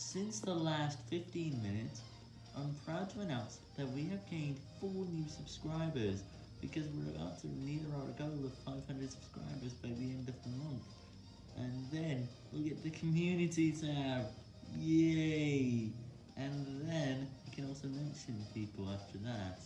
Since the last 15 minutes, I'm proud to announce that we have gained 4 new subscribers, because we're about to meet our goal of 500 subscribers by the end of the month. And then, we'll get the community tab, yay! And then, we can also mention people after that.